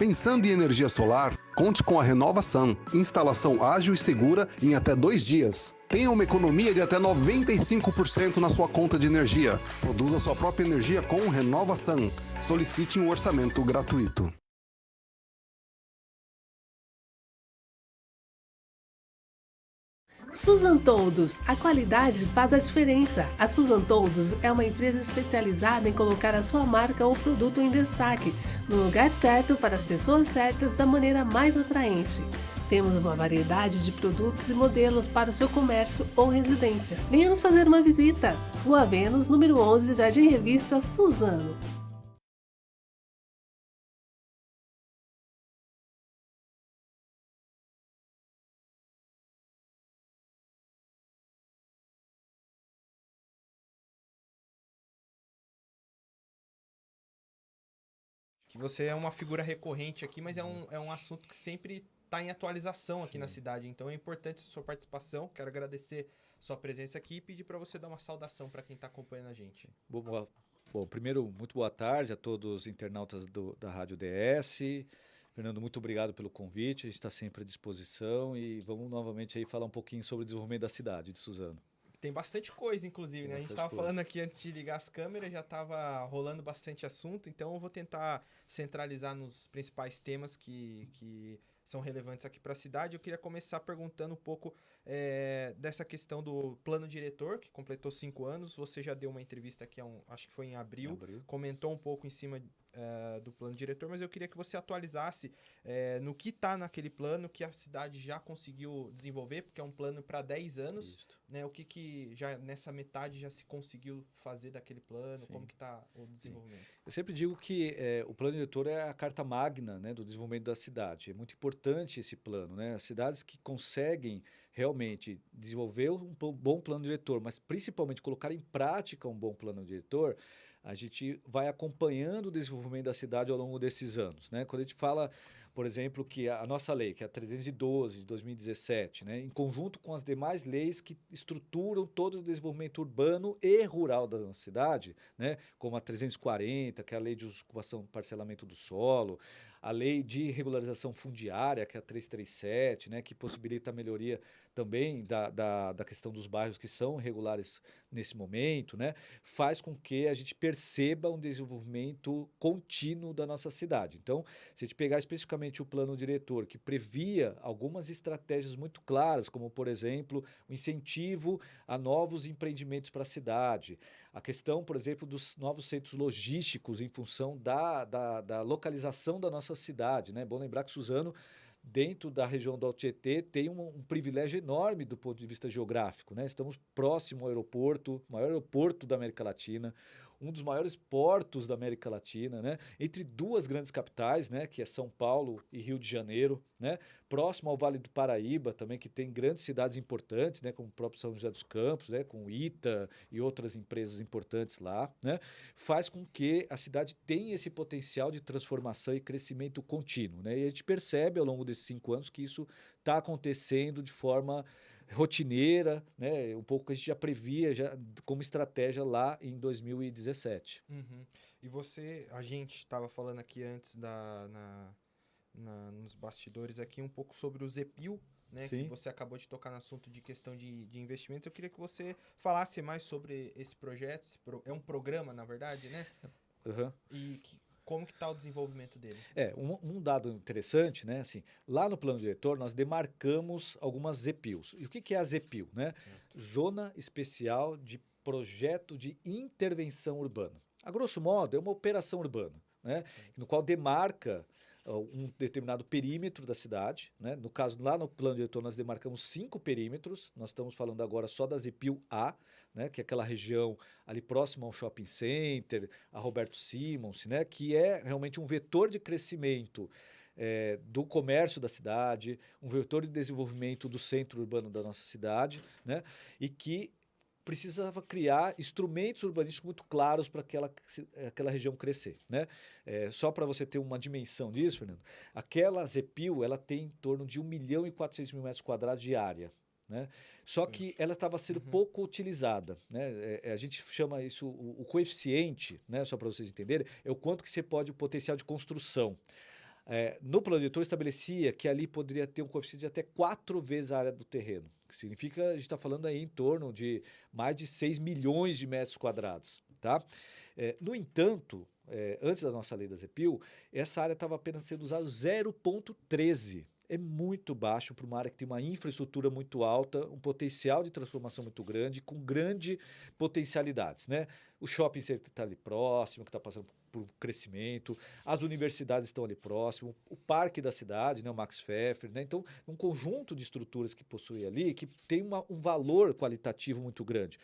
Pensando em energia solar, conte com a Renovação. Instalação ágil e segura em até dois dias. Tenha uma economia de até 95% na sua conta de energia. Produza sua própria energia com Renovação. Solicite um orçamento gratuito. Susan Toldos, a qualidade faz a diferença. A Susan Toldos é uma empresa especializada em colocar a sua marca ou produto em destaque, no lugar certo para as pessoas certas da maneira mais atraente. Temos uma variedade de produtos e modelos para o seu comércio ou residência. Venha nos fazer uma visita. Rua Vênus, número 11, Jardim Revista Suzano. Que você é uma figura recorrente aqui, mas é um, é um assunto que sempre está em atualização aqui Sim. na cidade. Então é importante a sua participação. Quero agradecer sua presença aqui e pedir para você dar uma saudação para quem está acompanhando a gente. Boa, bom, primeiro, muito boa tarde a todos os internautas do, da Rádio DS. Fernando, muito obrigado pelo convite. A gente está sempre à disposição e vamos novamente aí falar um pouquinho sobre o desenvolvimento da cidade de Suzano. Tem bastante coisa, inclusive, né? A gente estava falando aqui antes de ligar as câmeras, já estava rolando bastante assunto, então eu vou tentar centralizar nos principais temas que, que são relevantes aqui para a cidade. Eu queria começar perguntando um pouco é, dessa questão do plano diretor, que completou cinco anos. Você já deu uma entrevista aqui, um, acho que foi em abril, em abril. comentou um pouco em cima uh, do plano diretor, mas eu queria que você atualizasse uh, no que está naquele plano que a cidade já conseguiu desenvolver, porque é um plano para 10 anos, né? O que, que já nessa metade já se conseguiu fazer daquele plano, Sim. como que está o desenvolvimento? Sim. Eu sempre digo que é, o plano diretor é a carta magna né, do desenvolvimento da cidade. É muito importante esse plano, né? As cidades que conseguem realmente desenvolver um bom plano diretor, mas principalmente colocar em prática um bom plano diretor, a gente vai acompanhando o desenvolvimento da cidade ao longo desses anos. Né? Quando a gente fala, por exemplo, que a nossa lei, que é a 312 de 2017, né? em conjunto com as demais leis que estruturam todo o desenvolvimento urbano e rural da nossa cidade, né? como a 340, que é a lei de ocupação e parcelamento do solo, a lei de regularização fundiária, que é a 337, né, que possibilita a melhoria também da, da, da questão dos bairros que são irregulares nesse momento, né, faz com que a gente perceba um desenvolvimento contínuo da nossa cidade. Então, se a gente pegar especificamente o plano diretor, que previa algumas estratégias muito claras, como, por exemplo, o incentivo a novos empreendimentos para a cidade, a questão, por exemplo, dos novos centros logísticos em função da, da, da localização da nossa cidade. Né? Bom lembrar que Suzano dentro da região do Tietê, tem um, um, privilégio enorme do ponto de vista geográfico. Né? Estamos próximo ao aeroporto, maior aeroporto da América Latina, um dos maiores portos da América Latina, né? entre duas grandes capitais, né? que é São Paulo e Rio de Janeiro, né? próximo ao Vale do Paraíba também, que tem grandes cidades importantes, né? como o próprio São José dos Campos, né? com ITA e outras empresas importantes lá, né? faz com que a cidade tenha esse potencial de transformação e crescimento contínuo. Né? E a gente percebe ao longo desses cinco anos que isso está acontecendo de forma rotineira, né? Um pouco que a gente já previa já como estratégia lá em 2017. Uhum. E você, a gente estava falando aqui antes da, na, na, nos bastidores aqui um pouco sobre o Zepil, né? Que você acabou de tocar no assunto de questão de, de investimentos. Eu queria que você falasse mais sobre esse projeto. Esse pro, é um programa, na verdade, né? Uhum. E que, como que está o desenvolvimento dele? É, um, um, dado interessante, né? Assim, lá no plano diretor nós demarcamos algumas ZEPILs. E o que, que é a ZEPIL? Né? Zona Especial de Projeto de Intervenção Urbana. A grosso modo, é uma operação urbana, né? no qual demarca um determinado perímetro da cidade. Né? No caso, lá no plano diretor, nós demarcamos cinco perímetros. Nós estamos falando agora só da Zepil A, né? que é aquela região ali próxima ao shopping center, a Roberto Simons, né? que é realmente um vetor de crescimento é, do comércio da cidade, um vetor de desenvolvimento do centro urbano da nossa cidade, né? e que precisava criar instrumentos urbanísticos muito claros para aquela, aquela região crescer. Né? É, só para você ter uma dimensão disso, Fernando, aquela Zepil ela tem em torno de 1 milhão e 400 mil metros quadrados de área. Né? Só que ela estava sendo uhum. pouco utilizada. Né? É, é, a gente chama isso, o, o coeficiente, né? só para vocês entenderem, é o quanto que você pode, o potencial de construção. É, no plano diretor estabelecia que ali poderia ter um coeficiente de até quatro vezes a área do terreno. Que significa, a gente está falando aí em torno de mais de 6 milhões de metros quadrados. Tá? É, no entanto, é, antes da nossa lei da ZEPIL, essa área estava apenas sendo usada 0,13 é muito baixo para uma área que tem uma infraestrutura muito alta, um potencial de transformação muito grande, com grandes potencialidades. Né? O shopping está ali próximo, que está passando por crescimento, as universidades estão ali próximo, o parque da cidade, né, o Max Pfeffer, né? então um conjunto de estruturas que possui ali que tem uma, um valor qualitativo muito grande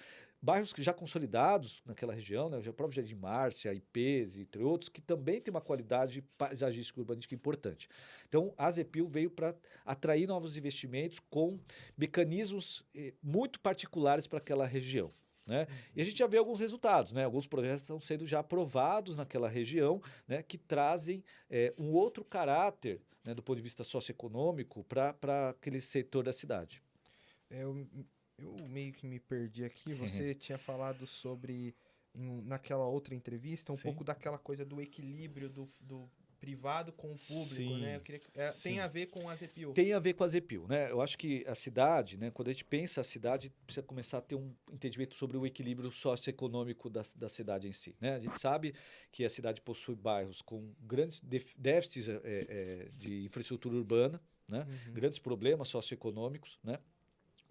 bairros que já consolidados naquela região, né, o próprio Jardim Márcia, IPs, entre outros, que também tem uma qualidade paisagística urbanística importante. Então, a Zepil veio para atrair novos investimentos com mecanismos eh, muito particulares para aquela região. Né? E a gente já vê alguns resultados, né? alguns projetos estão sendo já aprovados naquela região, né? que trazem é, um outro caráter né? do ponto de vista socioeconômico para aquele setor da cidade. É, eu eu meio que me perdi aqui. Você tinha falado sobre, em, naquela outra entrevista, um Sim. pouco daquela coisa do equilíbrio do, do privado com o público, Sim. né? Queria, é, tem a ver com a Zepil. Tem a ver com a Zepil, né? Eu acho que a cidade, né? Quando a gente pensa a cidade, precisa começar a ter um entendimento sobre o equilíbrio socioeconômico da, da cidade em si, né? A gente sabe que a cidade possui bairros com grandes déficits é, é, de infraestrutura urbana, né? Uhum. Grandes problemas socioeconômicos, né?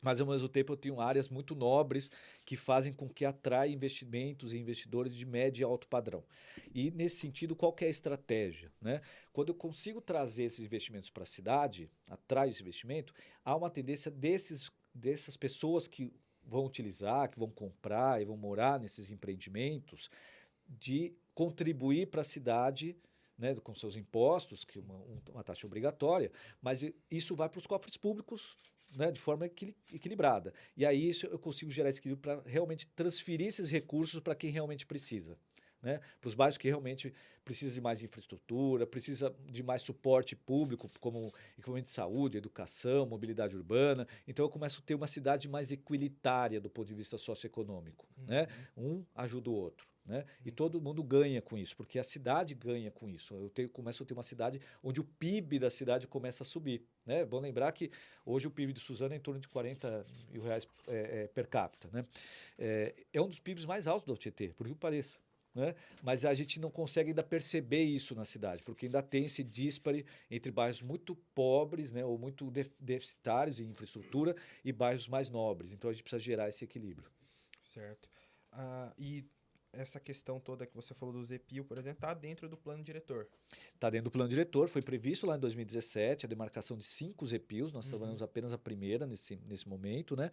Mas ao mesmo tempo eu tenho áreas muito nobres que fazem com que atrai investimentos e investidores de médio e alto padrão. E nesse sentido, qual é a estratégia? Né? Quando eu consigo trazer esses investimentos para a cidade, atrai esse investimento, há uma tendência desses, dessas pessoas que vão utilizar, que vão comprar e vão morar nesses empreendimentos, de contribuir para a cidade né, com seus impostos, que é uma, uma taxa obrigatória, mas isso vai para os cofres públicos né, de forma equilibrada. E aí isso eu consigo gerar esse equilíbrio para realmente transferir esses recursos para quem realmente precisa. Né? Para os bairros que realmente precisam de mais infraestrutura, precisa de mais suporte público, como equipamento de saúde, educação, mobilidade urbana. Então eu começo a ter uma cidade mais equilitária do ponto de vista socioeconômico. Né? Uhum. Né? Um ajuda o outro. Né? E uhum. todo mundo ganha com isso, porque a cidade ganha com isso. Eu tenho, começo a ter uma cidade onde o PIB da cidade começa a subir. Né? É bom lembrar que hoje o PIB de Suzano é em torno de 40 mil reais é, é, per capita. Né? É, é, um dos PIBs mais altos do Tietê, por que pareça. Né? Mas a gente não consegue ainda perceber isso na cidade, porque ainda tem esse dispare entre bairros muito pobres né, ou muito deficitários em infraestrutura e bairros mais nobres. Então a gente precisa gerar esse equilíbrio. Certo. Uh, e essa questão toda que você falou do ZPIL, por exemplo, está dentro do plano diretor. Está dentro do plano diretor, foi previsto lá em 2017 a demarcação de cinco ZPILs, nós uhum. trabalhamos apenas a primeira nesse, nesse momento, né?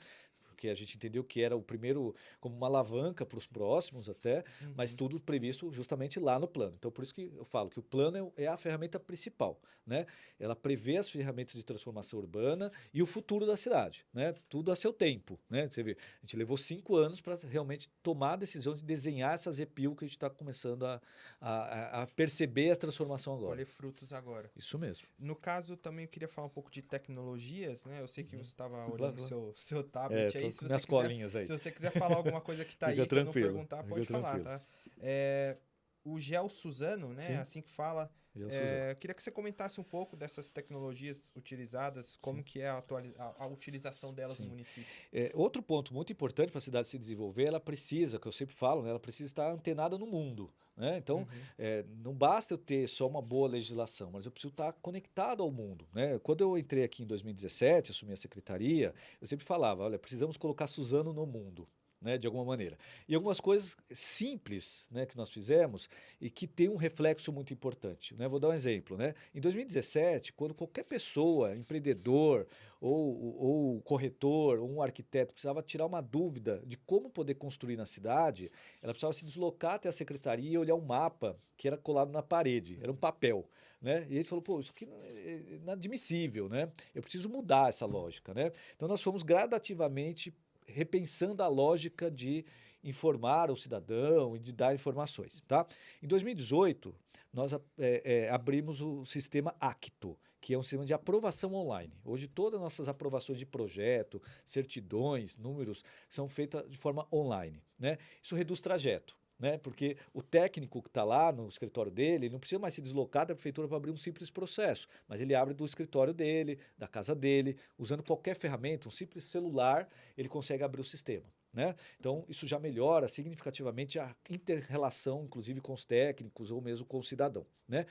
Porque a gente entendeu que era o primeiro como uma alavanca para os próximos até, uhum. mas tudo previsto justamente lá no plano. Então, por isso que eu falo que o plano é, é a ferramenta principal, né? Ela prevê as ferramentas de transformação urbana e o futuro da cidade, né? Tudo a seu tempo, né? Você vê, a gente levou cinco anos para realmente tomar a decisão de desenhar essa ZPIL que a gente está começando a, a, a, perceber a transformação agora. Colher frutos agora. Isso mesmo. No caso, também eu queria falar um pouco de tecnologias, né? Eu sei que uhum. você estava olhando o seu, seu tablet é, aí, se minhas colinhas aí. Se você quiser falar alguma coisa que está aí, que não perguntar, pode falar, tá? É, o Gel Suzano, né? Sim. Assim que fala. É, queria que você comentasse um pouco dessas tecnologias utilizadas, como Sim. que é a, a, a, utilização delas Sim. no município. É, outro ponto muito importante para a cidade se desenvolver, ela precisa, que eu sempre falo, né, ela precisa estar antenada no mundo. Né? Então, uhum. é, não basta eu ter só uma boa legislação, mas eu preciso estar conectado ao mundo. Né? Quando eu entrei aqui em 2017, assumi a secretaria, eu sempre falava: olha, precisamos colocar Suzano no mundo né, de alguma maneira. E algumas coisas simples né, que nós fizemos e que tem um reflexo muito importante. Né? Vou dar um exemplo. Né? Em 2017, quando qualquer pessoa, empreendedor ou, ou corretor ou um arquiteto precisava tirar uma dúvida de como poder construir na cidade, ela precisava se deslocar até a secretaria e olhar um mapa que era colado na parede, era um papel. Né? E ele falou, pô, isso aqui é inadmissível, né? Eu preciso mudar essa lógica, né? Então nós fomos gradativamente repensando a lógica de informar o cidadão e de dar informações. Tá? Em 2018, nós é, é, abrimos o sistema Acto, que é um sistema de aprovação online. Hoje, todas as nossas aprovações de projeto, certidões, números, são feitas de forma online. Né? Isso reduz trajeto. Né? Porque o técnico que está lá no escritório dele, ele não precisa mais se deslocar da prefeitura para abrir um simples processo, mas ele abre do escritório dele, da casa dele, usando qualquer ferramenta, um simples celular, ele consegue abrir o sistema. Né? Então, isso já melhora significativamente a inter-relação, inclusive com os técnicos ou mesmo com o cidadão. Né?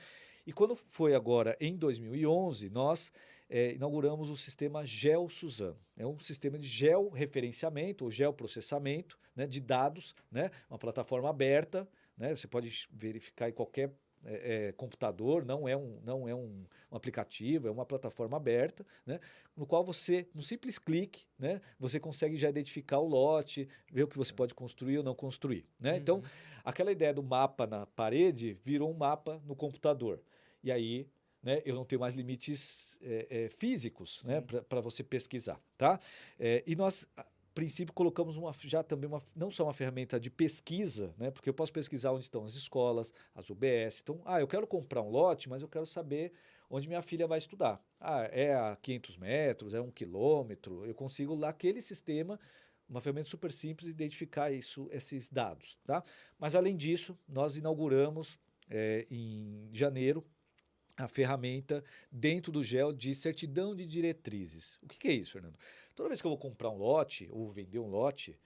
E quando foi agora em 2011, nós é, inauguramos o sistema Gel Suzano. É um sistema de georreferenciamento ou geoprocessamento né, de dados, né, uma plataforma aberta. Né, você pode verificar em qualquer é, é, computador, não é, um, não é um, um, aplicativo, é uma plataforma aberta, né, no qual você, no simples clique, né, você consegue já identificar o lote, ver o que você pode construir ou não construir. Né? Uhum. Então, aquela ideia do mapa na parede virou um mapa no computador. E aí né, eu não tenho mais limites é, é, físicos né, para você pesquisar. Tá? É, e nós, a princípio, colocamos uma, já também uma, não só uma ferramenta de pesquisa, né, porque eu posso pesquisar onde estão as escolas, as UBS. Então, ah, eu quero comprar um lote, mas eu quero saber onde minha filha vai estudar. Ah, é a 500 metros, é um quilômetro. Eu consigo lá aquele sistema uma ferramenta super simples identificar isso, esses dados, tá? Mas além disso, nós inauguramos é, em janeiro a ferramenta dentro do GEL de certidão de diretrizes. O que, que, é isso, Fernando? Toda vez que eu vou comprar um lote ou vender um lote,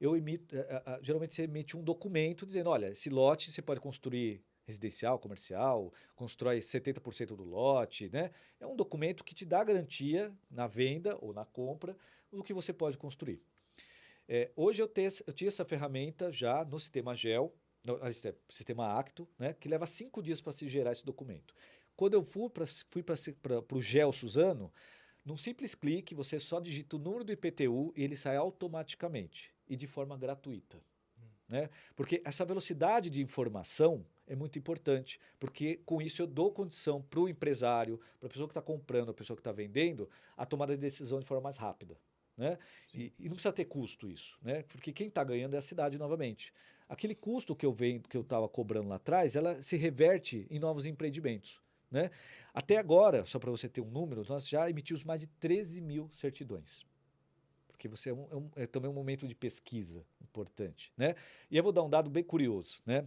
eu emito, uh, uh, geralmente você emite um documento dizendo, olha, esse lote você pode construir residencial, comercial, constrói 70% do lote, né? É um documento que te dá garantia na venda ou na compra do que você pode construir. É, hoje eu, tenho, eu tinha essa ferramenta já no sistema GEL, no, sistema Acto, né, que leva cinco dias para se gerar esse documento. Quando eu fui para fui o GEL Suzano, num simples clique, você só digita o número do IPTU e ele sai automaticamente e de forma gratuita. Hum. Né? Porque essa velocidade de informação é muito importante, porque com isso eu dou condição para o empresário, para a pessoa que está comprando, a pessoa que está vendendo, a tomada de decisão de forma mais rápida. Né? E, e, não precisa ter custo isso, né? porque quem está ganhando é a cidade novamente. Aquele custo que eu vendo, que eu estava cobrando lá atrás, ela se reverte em novos empreendimentos. Né? Até agora, só para você ter um número, nós já emitimos mais de 13 mil certidões. Porque você é, um, é, um, é, também um momento de pesquisa importante. Né? E eu vou dar um dado bem curioso, né?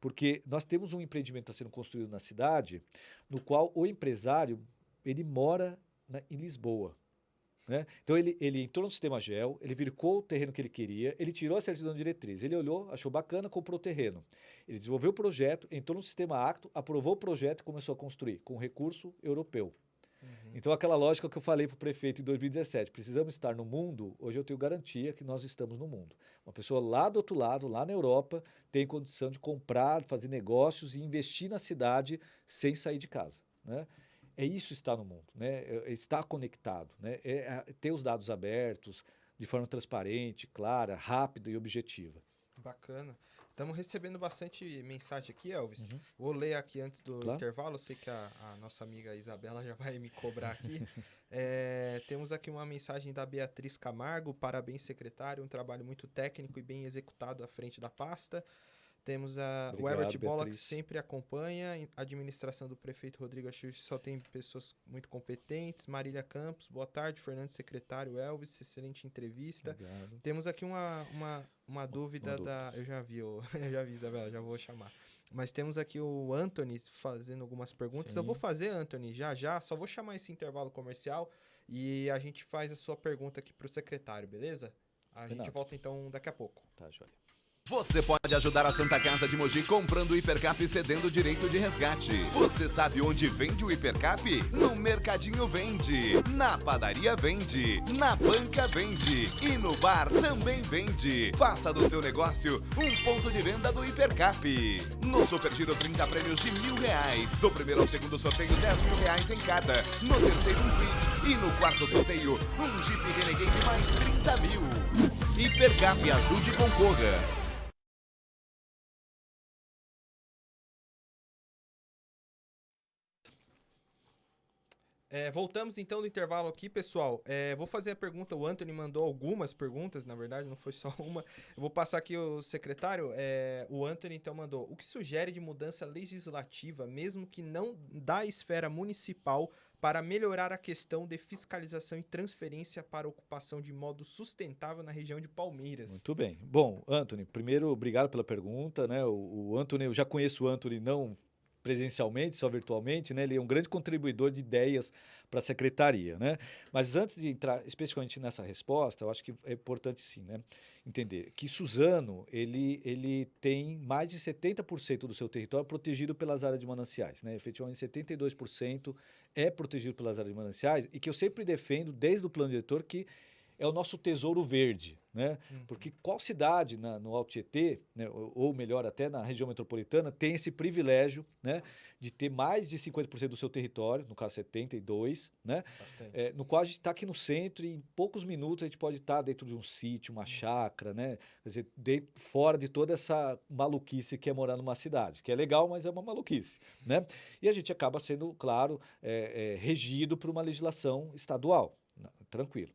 porque nós temos um empreendimento sendo construído na cidade, no qual o empresário ele mora na, em Lisboa. Né? Então ele, ele entrou no sistema GEL, ele virou o terreno que ele queria, ele tirou a certidão de diretriz, ele olhou, achou bacana, comprou o terreno. Ele desenvolveu o projeto, entrou no sistema Acto, aprovou o projeto e começou a construir com recurso europeu. Uhum. Então aquela lógica que eu falei para o prefeito em 2017, precisamos estar no mundo, hoje eu tenho garantia que nós estamos no mundo. Uma pessoa lá do outro lado, lá na Europa, tem condição de comprar, fazer negócios e investir na cidade sem sair de casa. Né? É isso estar no mundo, né? É, é estar conectado, né? É, é ter os dados abertos de forma transparente, clara, rápida e objetiva. Bacana. Estamos recebendo bastante mensagem aqui, Elvis. Uhum. Vou ler aqui antes do claro. intervalo. Eu sei que a, a, nossa amiga Isabela já vai me cobrar aqui. é, temos aqui uma mensagem da Beatriz Camargo. Parabéns, secretário. Um trabalho muito técnico e bem executado à frente da pasta. Temos a, Obrigado, Herbert Bola, que sempre acompanha. A administração do prefeito Rodrigo Axux só tem pessoas muito competentes. Marília Campos, boa tarde. Fernando Secretário, Elvis, excelente entrevista. Obrigado. Temos aqui uma, uma, uma dúvida uma da. Eu já vi, eu, eu já vi, Isabela, já vou chamar. Mas temos aqui o Anthony fazendo algumas perguntas. Sim. Eu vou fazer, Anthony, já já. Só vou chamar esse intervalo comercial e a gente faz a sua pergunta aqui para o secretário, beleza? A Renato. gente volta então daqui a pouco. Tá, joia. Você pode ajudar a Santa Casa de Mogi comprando o Hipercap e cedendo direito de resgate. Você sabe onde vende o Hipercap? No Mercadinho vende, na padaria vende, na banca vende e no bar também vende. Faça do seu negócio um ponto de venda do Hipercap. No Super Giro 30 prêmios de mil reais. Do primeiro ao segundo sorteio 10 mil reais em cada. No terceiro um kit e no quarto sorteio um Jeep Renegade mais 30 mil. Hipercap ajude e concorra. É, voltamos então do intervalo aqui, pessoal. É, vou fazer a pergunta. O Anthony mandou algumas perguntas, na verdade, não foi só uma. Eu vou passar aqui o secretário. É, o Anthony então mandou: o que sugere de mudança legislativa, mesmo que não da esfera municipal, para melhorar a questão de fiscalização e transferência para ocupação de modo sustentável na região de Palmeiras? Muito bem. Bom, Anthony, primeiro, obrigado pela pergunta. Né? O, o Anthony, eu já conheço o Anthony não presencialmente, só virtualmente, né? Ele é um grande contribuidor de ideias para a secretaria, né? Mas antes de entrar especificamente nessa resposta, eu acho que é importante sim, né? Entender que Suzano, ele, ele tem mais de 70% do seu território protegido pelas áreas de mananciais, né? Efetivamente, 72% é protegido pelas áreas de mananciais e que eu sempre defendo, desde o plano diretor, que é o nosso tesouro verde, né? Uhum. Porque qual cidade na, no Alto Tietê, né, ou, ou, melhor até na região metropolitana, tem esse privilégio né, de ter mais de 50% do seu território, no caso 72, né? É, no qual a gente está aqui no centro e em poucos minutos a gente pode estar tá dentro de um sítio, uma uhum. chácara, né? Quer dizer, dentro, fora de toda essa maluquice que é morar numa cidade, que é legal, mas é uma maluquice, né? E a gente acaba sendo, claro, é, é, regido por uma legislação estadual, tranquilo.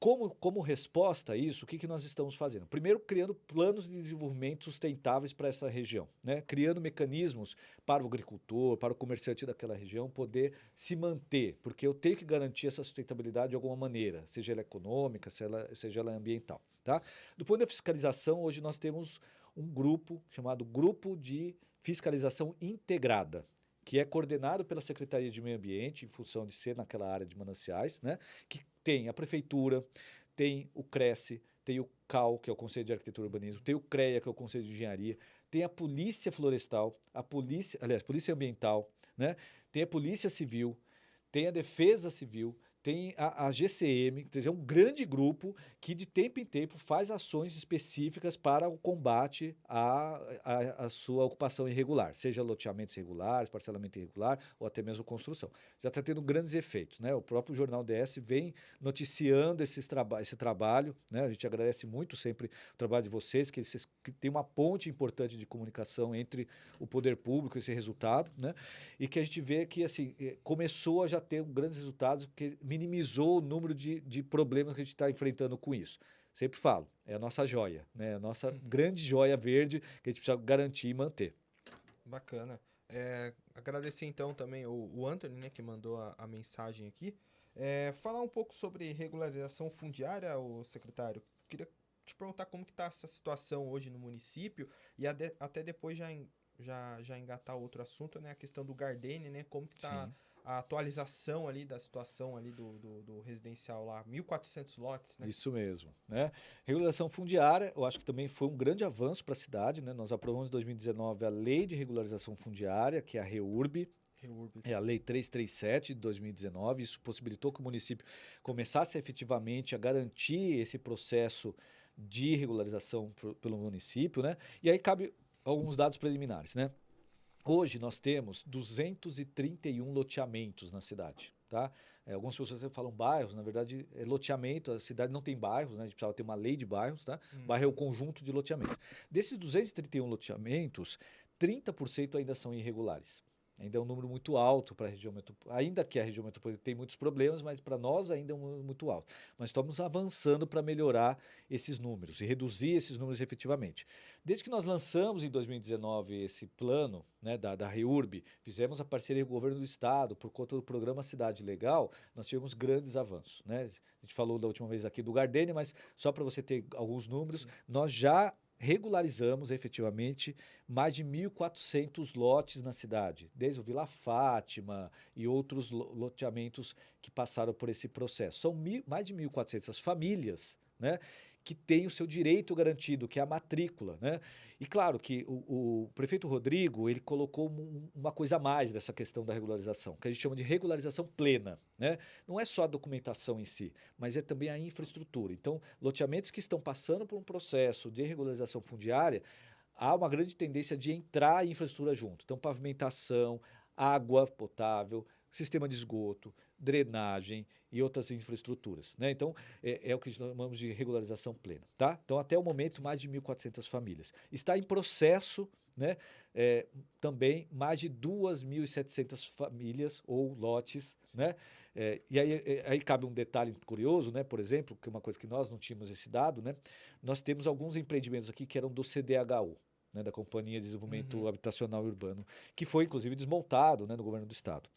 Como, como resposta a isso, o que, que nós estamos fazendo? Primeiro, criando planos de desenvolvimento sustentáveis para essa região, né? criando mecanismos para o agricultor, para o comerciante daquela região poder se manter, porque eu tenho que garantir essa sustentabilidade de alguma maneira, seja ela econômica, seja ela, seja ela ambiental. Tá? Do ponto da fiscalização, hoje nós temos um grupo chamado Grupo de Fiscalização Integrada que é coordenado pela Secretaria de Meio Ambiente, em função de ser naquela área de mananciais, né? que tem a Prefeitura, tem o Cresce, tem o CAL, que é o Conselho de Arquitetura e Urbanismo, tem o CREA, que é o Conselho de Engenharia, tem a Polícia Florestal, a Polícia, aliás, Polícia Ambiental, né? tem a Polícia Civil, tem a Defesa Civil, tem a, a, GCM, quer dizer, é um grande grupo que de tempo em tempo faz ações específicas para o combate à, à, sua ocupação irregular, seja loteamentos irregulares, parcelamento irregular ou até mesmo construção. Já está tendo grandes efeitos. Né? O próprio Jornal DS vem noticiando esses traba esse trabalho. Né? A gente agradece muito sempre o trabalho de vocês, que, vocês, que tem uma ponte importante de comunicação entre o poder público esse resultado, né? e que a gente vê que assim, eh, começou a já ter grandes resultados, que minimizou o número de, de problemas que a gente está enfrentando com isso. Sempre falo, é a nossa joia, né? a nossa uhum. grande joia verde que a gente precisa garantir e manter. Bacana. É, agradecer então também o, o Anthony, né, que mandou a, a mensagem aqui. É, falar um pouco sobre regularização fundiária, o secretário. Queria te perguntar como que está essa situação hoje no município e até depois já, já, já engatar outro assunto, né, a questão do Gardene, né, como que está a atualização ali da situação ali do, do, do, residencial lá, 1.400 lotes, né? Isso mesmo, né? Regulação fundiária, eu acho que também foi um grande avanço para a cidade, né? Nós aprovamos em 2019 a Lei de Regularização Fundiária, que é a REURB, é a Lei 337 de 2019. Isso possibilitou que o município começasse efetivamente a garantir esse processo de regularização pelo município, né? E aí cabe alguns dados preliminares, né? Hoje nós temos 231 loteamentos na cidade. Tá? É, algumas pessoas falam bairros, na verdade é loteamento, a cidade não tem bairros, né? a gente precisava ter uma lei de bairros, tá? Hum. Bairro é o conjunto de loteamentos. Desses 231 loteamentos, 30% ainda são irregulares. Ainda é um número muito alto para a região metropolitana. Ainda que a região metropolitana tem muitos problemas, mas para nós ainda é um número muito alto. Mas estamos avançando para melhorar esses números e reduzir esses números efetivamente. Desde que nós lançamos em 2019 esse plano né, da, da REURB, fizemos a parceria com o governo do estado, por conta do programa Cidade Legal, nós tivemos grandes avanços. Né? A gente falou da última vez aqui do Gardênia, mas só para você ter alguns números, nós já regularizamos efetivamente mais de 1.400 lotes na cidade, desde o Vila Fátima e outros loteamentos que passaram por esse processo. São mil, mais de 1.400 famílias né, que tem o seu direito garantido, que é a matrícula. Né? E claro que o, o prefeito Rodrigo ele colocou um, uma coisa a mais dessa questão da regularização, que a gente chama de regularização plena. Né? Não é só a documentação em si, mas é também a infraestrutura. Então, loteamentos que estão passando por um processo de regularização fundiária, há uma grande tendência de entrar a infraestrutura junto. Então, pavimentação, água potável, sistema de esgoto, drenagem e outras infraestruturas. Né? Então, é, é, o que chamamos de regularização plena. Tá? Então, até o momento, mais de 1.400 famílias. Está em processo né? É, também mais de 2.700 famílias ou lotes, né? É, e aí, é, aí cabe um detalhe curioso, né? Por exemplo, que é uma coisa que nós não tínhamos esse dado, né? Nós temos alguns empreendimentos aqui que eram do CDHU, né, da Companhia de Desenvolvimento uhum. Habitacional e Urbano, que foi inclusive desmontado né, no governo do estado.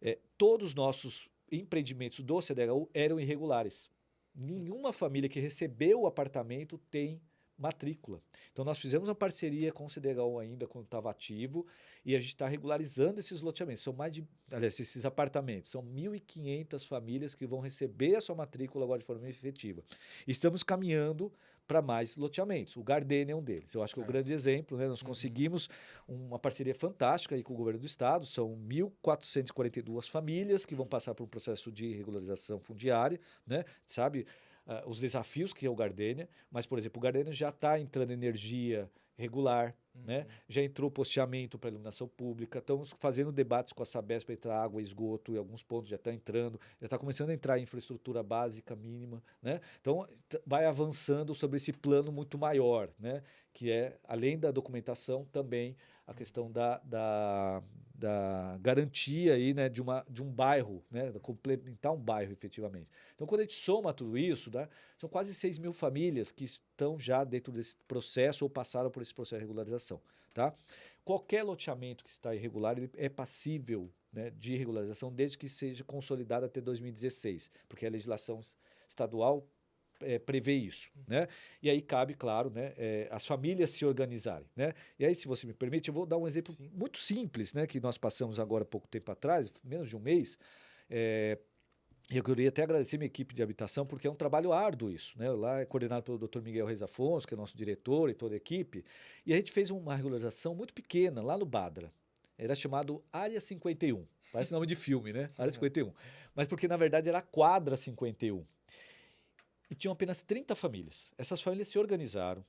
É, todos os nossos empreendimentos do CDHU eram irregulares. Nenhuma família que recebeu o apartamento tem matrícula. Então, nós fizemos uma parceria com o CDHU ainda, quando estava ativo, e a gente está regularizando esses loteamentos. São mais de, aliás, esses apartamentos. São 1.500 famílias que vão receber a sua matrícula agora de forma efetiva. Estamos caminhando para mais loteamentos. O Gardenia é um deles. Eu acho que é o um grande exemplo. Né? Nós uhum. conseguimos uma parceria fantástica aí com o governo do estado. São 1.442 famílias que vão passar por um processo de regularização fundiária, né? Sabe? uh, os desafios que é o Gardenia, mas, por exemplo, o Gardenia já está entrando energia regular? Né? já entrou posteamento para iluminação pública, estamos fazendo debates com a Sabesp para entrar água, esgoto, e alguns pontos já está entrando, já está começando a entrar infraestrutura básica mínima, né? então vai avançando sobre esse plano muito maior, né? que é, além da documentação, também a questão da, da, da garantia aí, né, de, uma, de um bairro, né, complementar um bairro efetivamente. Então, quando a gente soma tudo isso, né, são quase 6 mil famílias que estão já dentro desse processo ou passaram por esse processo de regularização. Tá? Qualquer loteamento que está irregular ele é passível né, de regularização desde que seja consolidado até 2016, porque a legislação estadual é, prevê isso, né? E aí cabe, claro, né, é, as famílias se organizarem, né? E aí, se você me permite, eu vou dar um exemplo Sim. muito simples, né, que nós passamos agora pouco tempo atrás, menos de um mês. É, eu queria até agradecer minha equipe de habitação, porque é um trabalho árduo isso. Né? Lá é coordenado pelo Dr. Miguel Reis Afonso, que é nosso diretor e toda a equipe. E a gente fez uma regularização muito pequena lá no Badra. Era chamado Área 51. Parece nome de filme, né? Área 51. Mas porque, na verdade, era a Quadra 51 e tinham apenas 30 famílias. Essas famílias se organizaram,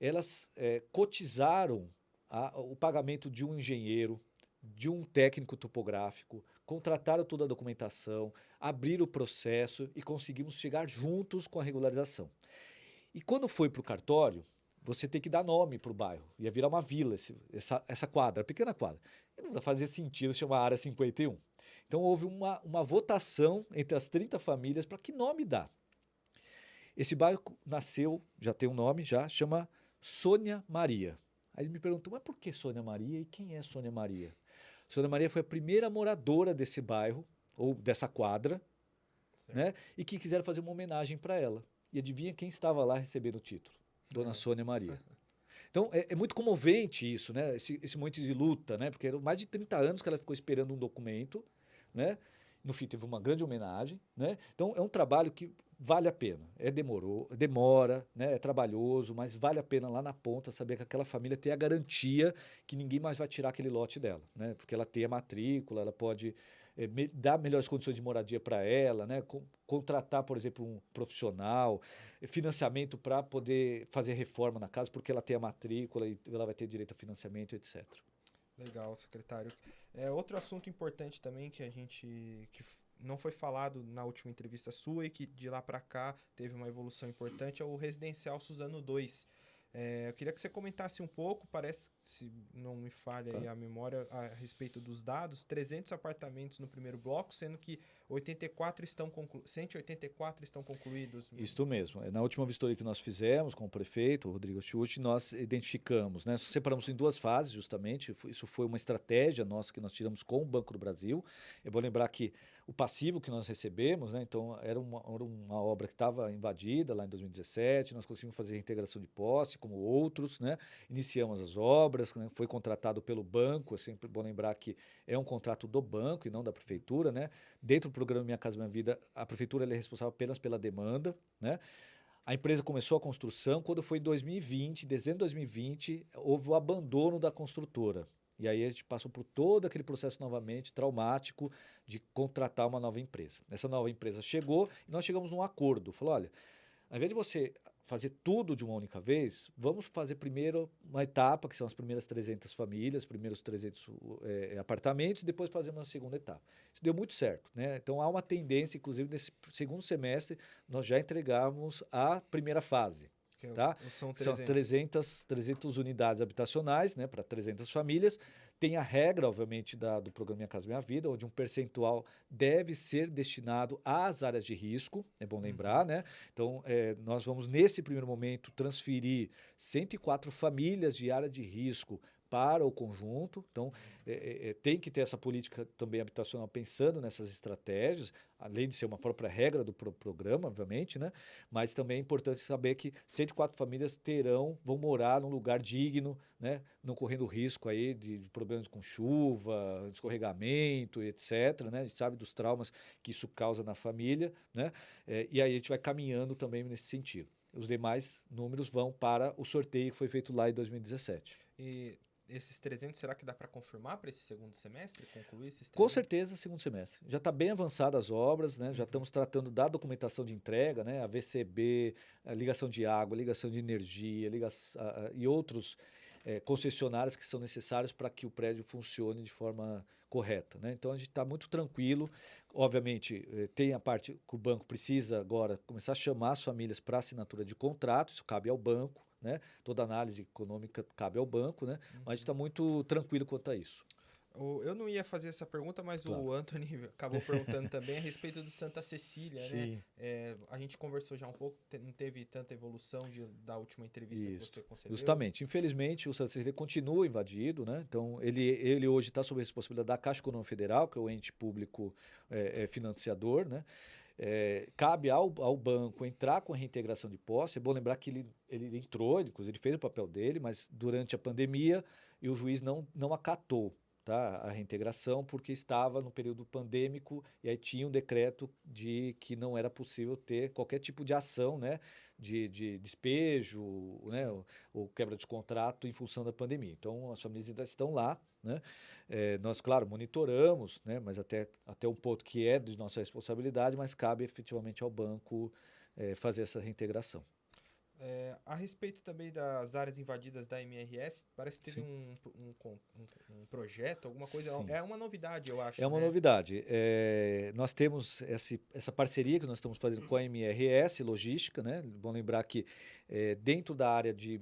elas é, cotizaram a, o pagamento de um engenheiro, de um técnico topográfico, contrataram toda a documentação, abriram o processo e conseguimos chegar juntos com a regularização. E quando foi para o cartório, você tem que dar nome para o bairro. Ia virar uma vila, esse, essa, essa quadra, pequena quadra. E não fazia sentido chamar Área 51. Então houve uma, uma votação entre as 30 famílias para que nome dar. Esse bairro nasceu, já tem um nome, já, chama Sônia Maria. Aí ele me perguntou, mas por que Sônia Maria e quem é Sônia Maria? Sônia Maria foi a primeira moradora desse bairro, ou dessa quadra, né? e que quiseram fazer uma homenagem para ela. E adivinha quem estava lá recebendo o título? Dona é. Sônia Maria. Então, é, é, muito comovente isso, né? Esse, esse momento de luta, né? Porque eram mais de 30 anos que ela ficou esperando um documento, né? No fim, teve uma grande homenagem, né? Então, é um trabalho que vale a pena. É demorou, demora, né? é trabalhoso, mas vale a pena lá na ponta saber que aquela família tem a garantia que ninguém mais vai tirar aquele lote dela, né? Porque ela tem a matrícula, ela pode é, me, dar melhores condições de moradia para ela, né? Com, contratar, por exemplo, um profissional, financiamento para poder fazer reforma na casa, porque ela tem a matrícula e ela vai ter direito a financiamento, etc. Legal, secretário. É, outro assunto importante também que a gente que não foi falado na última entrevista sua e que de lá para cá teve uma evolução importante é o residencial Suzano 2. É, eu queria que você comentasse um pouco, parece, se não me falha tá. a memória, a respeito dos dados, 300 apartamentos no primeiro bloco, sendo que 84 estão conclu 184 estão concluídos. Isso mesmo. Na última vistoria que nós fizemos com o prefeito, Rodrigo Schuch, nós identificamos, né, separamos em duas fases, justamente. Isso foi uma estratégia nossa que nós tiramos com o Banco do Brasil. Eu vou lembrar que o passivo que nós recebemos, né, então era uma, era uma obra que estava invadida lá em 2017, nós conseguimos fazer a integração de posse, como outros, né, iniciamos as obras, né, foi contratado pelo banco, é sempre bom lembrar que é um contrato do banco e não da prefeitura, né, dentro programa Minha Casa Minha Vida, a prefeitura é responsável apenas pela demanda, né? A empresa começou a construção quando foi em 2020, dezembro de 2020, houve o abandono da construtora. E aí a gente passou por todo aquele processo novamente traumático de contratar uma nova empresa. Essa nova empresa chegou e nós chegamos num acordo. Falou, olha, ao invés de você fazer tudo de uma única vez, vamos fazer primeiro uma etapa, que são as primeiras 300 famílias, primeiros 300 é, apartamentos, e depois fazemos uma segunda etapa. Isso deu muito certo. Né? Então, há uma tendência, inclusive, nesse segundo semestre, nós já entregamos a primeira fase. É tá? São 300. São 300, 300 unidades habitacionais né, para 300 famílias. Tem a regra, obviamente, da, do programa Minha Casa Minha Vida, onde um percentual deve ser destinado às áreas de risco, é bom lembrar, uhum. né? Então, é, nós vamos, nesse primeiro momento, transferir 104 famílias de área de risco para o conjunto. Então, é, é, é, tem que ter essa política também habitacional pensando nessas estratégias, além de ser uma própria regra do pro programa, obviamente, né? Mas também é importante saber que 104 famílias terão, vão morar num lugar digno, né? Não correndo risco aí de, de problemas com chuva, escorregamento, etc. Né? A gente sabe dos traumas que isso causa na família, né? É, e aí a gente vai caminhando também nesse sentido. Os demais números vão para o sorteio que foi feito lá em 2017. E esses 300, será que dá para confirmar para esse segundo semestre, concluir esses 300? Com certeza, segundo semestre. Já está bem avançadas as obras, né? já uhum. estamos tratando da documentação de entrega, né? a VCB, a ligação de água, ligação de energia ligação, a, a, e outros é, concessionários que são necessários para que o prédio funcione de forma correta. Né? Então a gente está muito tranquilo. Obviamente, eh, tem a parte que o banco precisa agora começar a chamar as famílias para assinatura de contrato, isso cabe ao banco né? Toda análise econômica cabe ao banco, né? Uhum. Mas a gente está muito tranquilo quanto a isso. Eu não ia fazer essa pergunta, mas claro. o Anthony acabou perguntando também a respeito do Santa Cecília, né? Sim. né? É, a gente conversou já um pouco, não teve tanta evolução de, da última entrevista Isso. que você concedeu. Justamente. Infelizmente, o Santa Cecília continua invadido, né? Então, ele, ele hoje está sob a responsabilidade da Caixa Econômica Federal, que é o ente público é, é financiador, né? É, cabe ao, ao, banco entrar com a reintegração de posse. É bom lembrar que ele, ele entrou, ele, inclusive ele fez o papel dele, mas durante a pandemia e o juiz não, não acatou tá, a reintegração porque estava no período pandêmico e aí tinha um decreto de que não era possível ter qualquer tipo de ação né, de, de despejo né, ou, ou, quebra de contrato em função da pandemia. Então as famílias ainda estão lá. Né? É, nós, claro, monitoramos, né, mas até, até um ponto que é de nossa responsabilidade, mas cabe efetivamente ao banco é, fazer essa reintegração. É, a respeito também das áreas invadidas da MRS, parece que teve um, um, um, um, projeto, alguma coisa. Sim. É uma novidade, eu acho. É uma né? novidade. É, nós temos esse, essa parceria que nós estamos fazendo com a MRS Logística, né? Bom lembrar que é, dentro da área, de,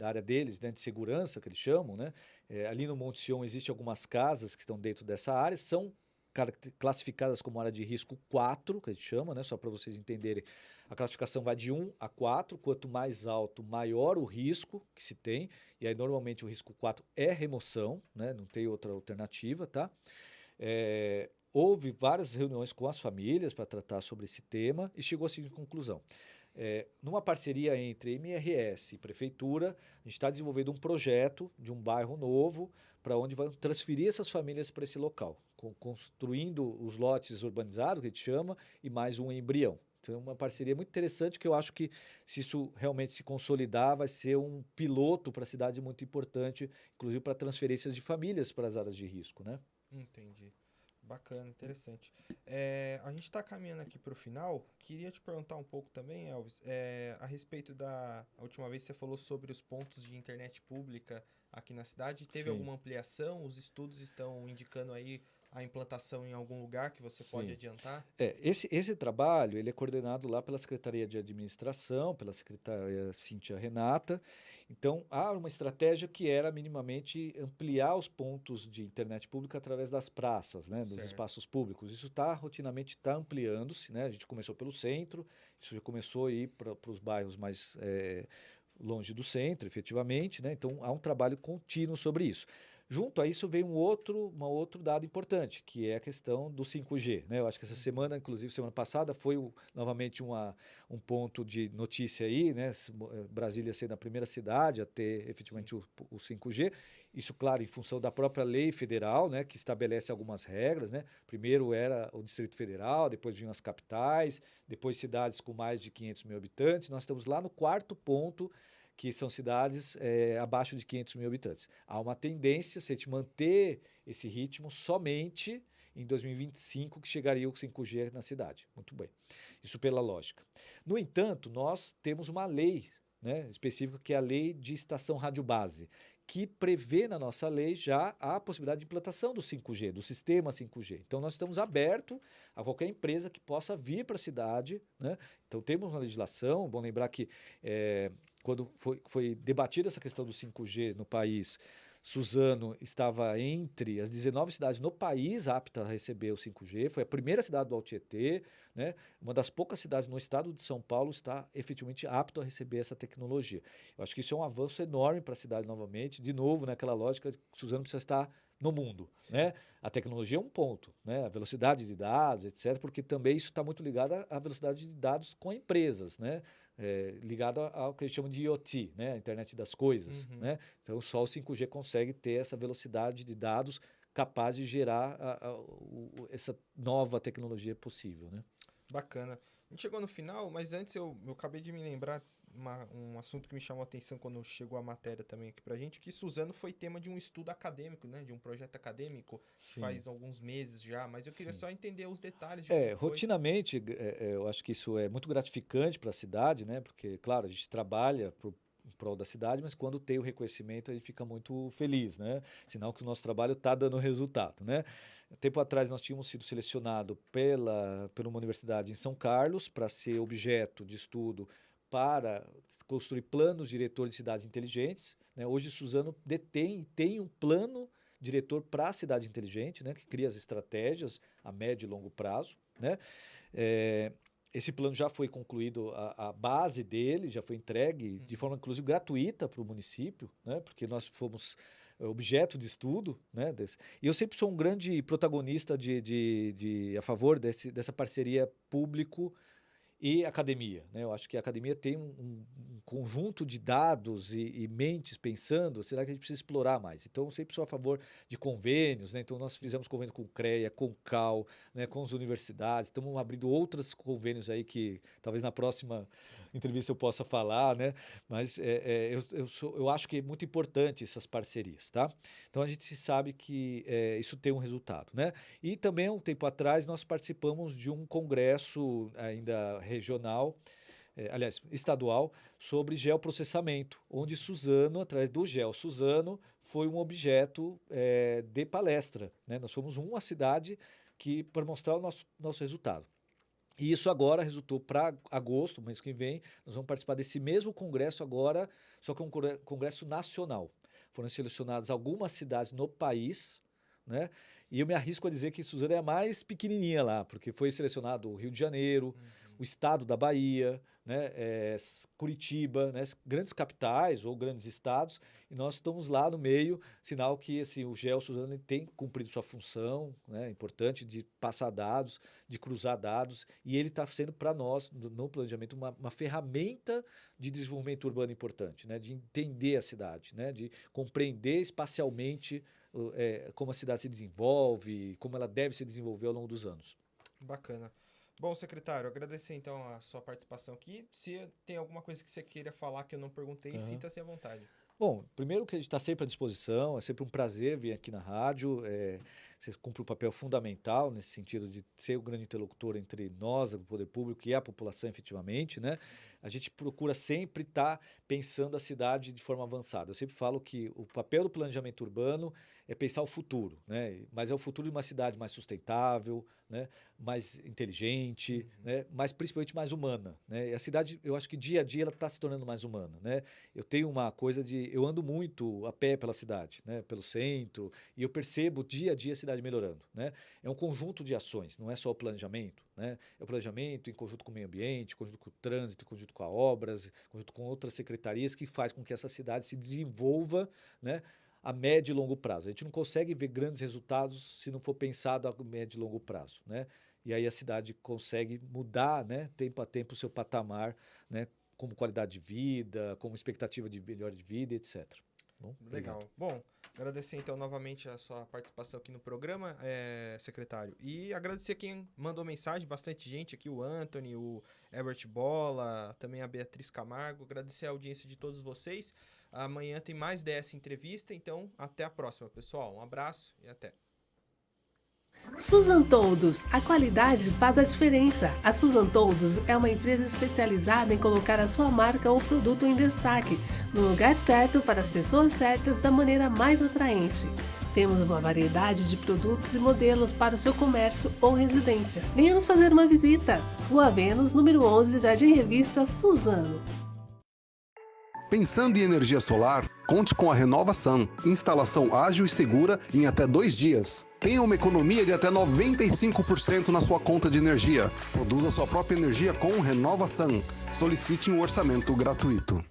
da área deles, né, de segurança, que eles chamam, né? É, ali no Monte Sion existem algumas casas que estão dentro dessa área, são classificadas como área de risco 4, que a gente chama, né? só para vocês entenderem. A classificação vai de 1 a 4, quanto mais alto, maior o risco que se tem, e aí normalmente o risco 4 é remoção, né? não tem outra alternativa. Tá? É, houve várias reuniões com as famílias para tratar sobre esse tema e chegou assim de conclusão. É, numa parceria entre MRS e Prefeitura, a gente está desenvolvendo um projeto de um bairro novo para onde vão transferir essas famílias para esse local, construindo os lotes urbanizados, que a gente chama, e mais um embrião. Então, é uma parceria muito interessante que eu acho que, se isso realmente se consolidar, vai ser um piloto para a cidade muito importante, inclusive para transferências de famílias para as áreas de risco. Né? Entendi. Bacana, interessante. É, a gente está caminhando aqui para o final. Queria te perguntar um pouco também, Elvis, é, a respeito da. A última vez você falou sobre os pontos de internet pública aqui na cidade. Teve Sim. alguma ampliação? Os estudos estão indicando aí a implantação em algum lugar que você Sim. pode adiantar? É, esse, esse trabalho ele é coordenado lá pela Secretaria de Administração, pela secretária Cíntia Renata. Então, há uma estratégia que era minimamente ampliar os pontos de internet pública através das praças, né, dos certo. espaços públicos. Isso está rotinamente tá ampliando-se. Né? A gente começou pelo centro, isso já começou a ir para os bairros mais é, longe do centro, efetivamente. Né? Então, há um trabalho contínuo sobre isso. Junto a isso vem um outro, um outro dado importante, que é a questão do 5G. Né? Eu acho que essa semana, inclusive semana passada, foi o, novamente uma, um ponto de notícia aí, né? Eh, Brasília sendo a primeira cidade a ter efetivamente o, o 5G. Isso, claro, em função da própria lei federal, né? que estabelece algumas regras. Né? Primeiro era o Distrito Federal, depois vinham as capitais, depois cidades com mais de 500 mil habitantes. Nós estamos lá no quarto ponto que são cidades é, abaixo de 500 mil habitantes. Há uma tendência, se a gente manter esse ritmo, somente em 2025 que chegaria o 5G na cidade. Muito bem. Isso pela lógica. No entanto, nós temos uma lei né, específica, que é a lei de estação rádio base, que prevê na nossa lei já a possibilidade de implantação do 5G, do sistema 5G. Então, nós estamos abertos a qualquer empresa que possa vir para a cidade. Né? Então, temos uma legislação, bom lembrar que é, quando foi, foi debatida essa questão do 5G no país, Suzano estava entre as 19 cidades no país aptas a receber o 5G, foi a primeira cidade do Altietê, né? uma das poucas cidades no estado de São Paulo está efetivamente apto a receber essa tecnologia. Eu acho que isso é um avanço enorme para a cidade novamente, de novo, naquela lógica de que Suzano precisa estar no mundo. Né? A tecnologia é um ponto, né? a velocidade de dados, etc., porque também isso está muito ligado à velocidade de dados com empresas, né? É, ligado ao que eles chamam de IoT, né? a internet das coisas. Uhum. Né? Então, só o 5G consegue ter essa velocidade de dados capaz de gerar a, a, o, essa nova tecnologia possível. Né? Bacana. A gente chegou no final, mas antes eu, eu acabei de me lembrar uma, um assunto que me chamou a atenção quando chegou a matéria também aqui pra gente, que Suzano foi tema de um estudo acadêmico, né? De um projeto acadêmico Sim. faz alguns meses já, mas eu queria Sim. só entender os detalhes. De é, rotinamente, é, é, eu acho que isso é muito gratificante para a cidade, né? Porque, claro, a gente trabalha pro, em prol da cidade, mas quando tem o reconhecimento a gente fica muito feliz, né? Sinal que o nosso trabalho está dando resultado, né? Tempo atrás nós tínhamos sido selecionado pela, pela uma universidade em São Carlos para ser objeto de estudo para construir planos diretores de cidades inteligentes. Né? Hoje, Suzano detém tem um plano diretor para a cidade inteligente, né? que cria as estratégias a médio e longo prazo. Né? É, esse plano já foi concluído, a, a, base dele já foi entregue de forma, inclusive, gratuita para o município, né? porque nós fomos objeto de estudo. Né? Desse. E eu sempre sou um grande protagonista de, de, de a favor desse, dessa parceria público e academia. Né? Eu acho que a academia tem um, um conjunto de dados e, e, mentes pensando, será que a gente precisa explorar mais? Então, eu sempre sou a favor de convênios, né? então nós fizemos convênio com o CREA, com o CAL, né? com as universidades, estamos abrindo outros convênios aí que talvez na próxima entrevista eu possa falar, né? Mas é, é, eu, eu, sou, eu, acho que é muito importante essas parcerias, tá? Então a gente sabe que é, isso tem um resultado, né? E também um tempo atrás nós participamos de um congresso ainda regional, é, aliás, estadual, sobre geoprocessamento, onde Suzano, através do Geo Suzano, foi um objeto é, de palestra. Né? Nós fomos uma cidade que para mostrar o nosso, nosso resultado. E isso agora resultou para agosto, mês que vem, nós vamos participar desse mesmo congresso agora, só que é um congresso nacional. Foram selecionadas algumas cidades no país, né? E eu me arrisco a dizer que Suzano é a mais pequenininha lá, porque foi selecionado o Rio de Janeiro, uhum o estado da Bahia, né, é, Curitiba, né, grandes capitais ou grandes estados, e nós estamos lá no meio, sinal que assim, o GEL tem cumprido sua função né, importante de passar dados, de cruzar dados, e ele está sendo para nós, no, no planejamento, uma, uma, ferramenta de desenvolvimento urbano importante, né, de entender a cidade, né, de compreender espacialmente é, como a cidade se desenvolve, como ela deve se desenvolver ao longo dos anos. Bacana. Bom, secretário, agradecer então a sua participação aqui. Se tem alguma coisa que você queira falar que eu não perguntei, uhum. sinta-se à vontade. Bom, primeiro que a gente está sempre à disposição, é sempre um prazer vir aqui na rádio. É, você cumpre um papel fundamental nesse sentido de ser o grande interlocutor entre nós, o poder público e a população, efetivamente, né? A gente procura sempre estar tá pensando a cidade de forma avançada. Eu sempre falo que o papel do planejamento urbano é pensar o futuro, né? Mas é o futuro de uma cidade mais sustentável, né? Mais inteligente, uhum. né? Mas principalmente mais humana, né? E a cidade, eu acho que dia a dia ela está se tornando mais humana, né? Eu tenho uma coisa de, eu ando muito a pé pela cidade, né? Pelo centro e eu percebo dia a dia a cidade melhorando. Né? É um conjunto de ações, não é só o planejamento. Né? É o planejamento em conjunto com o meio ambiente, em conjunto com o trânsito, em conjunto com a obras, em conjunto com outras secretarias que faz com que essa cidade se desenvolva né? a médio e longo prazo. A gente não consegue ver grandes resultados se não for pensado a médio e longo prazo. Né? E aí a cidade consegue mudar né, tempo a tempo o seu patamar, né, como qualidade de vida, como expectativa de melhor de vida, etc. Bom, Legal. Obrigado. Bom, agradecer então novamente a sua participação aqui no programa, é, secretário. E agradecer quem mandou mensagem, bastante gente aqui, o Anthony, o Herbert Bola, também a Beatriz Camargo. Agradecer a audiência de todos vocês. Amanhã tem mais dessa entrevista, então até a próxima, pessoal. Um abraço e até. Susan Toldos, a qualidade faz a diferença. A Susan Toldos é uma empresa especializada em colocar a sua marca ou produto em destaque, no lugar certo para as pessoas certas da maneira mais atraente. Temos uma variedade de produtos e modelos para o seu comércio ou residência. Venha nos fazer uma visita. Rua Vênus, número 11, Jardim Revista, Suzano. Pensando em energia solar, conte com a Renova Sun. Instalação ágil e segura em até dois dias. Tenha uma economia de até 95% na sua conta de energia. Produza sua própria energia com Renova Sun. Solicite um orçamento gratuito.